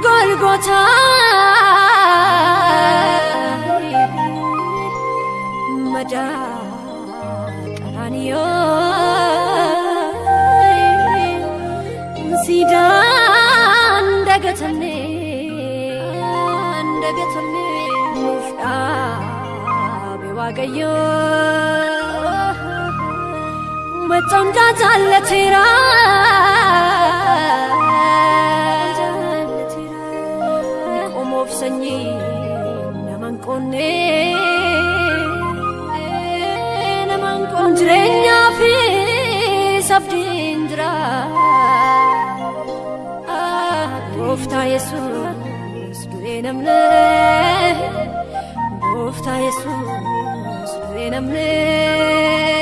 በጎልጎታ መዳቀራንዮ ሲዳ እንደገተኔ እንደገተኔ ሙፍዳ ቤዋገዮ በጾም abdindra Gooftaa Yesuus du'ee namne Gooftaa Yesuus du'ee namne.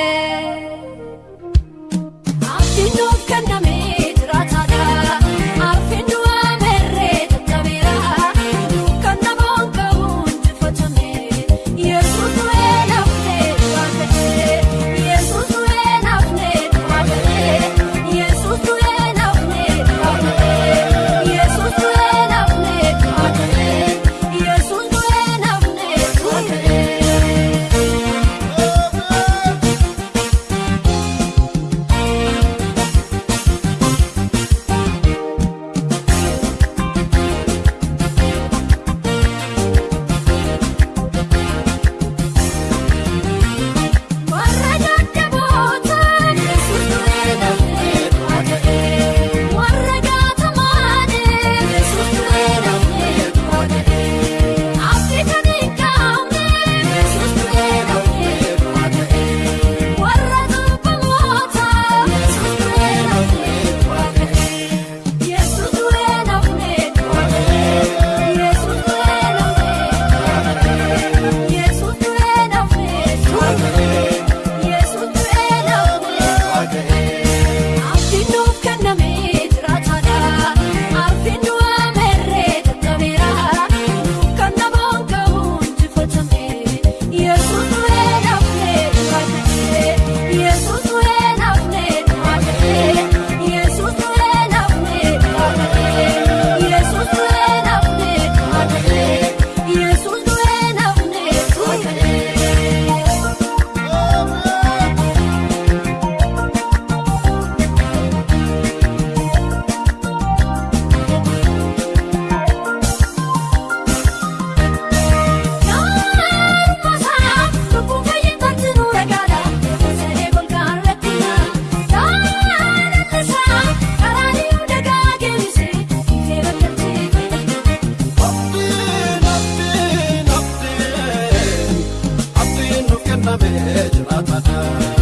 namni jiraatudha.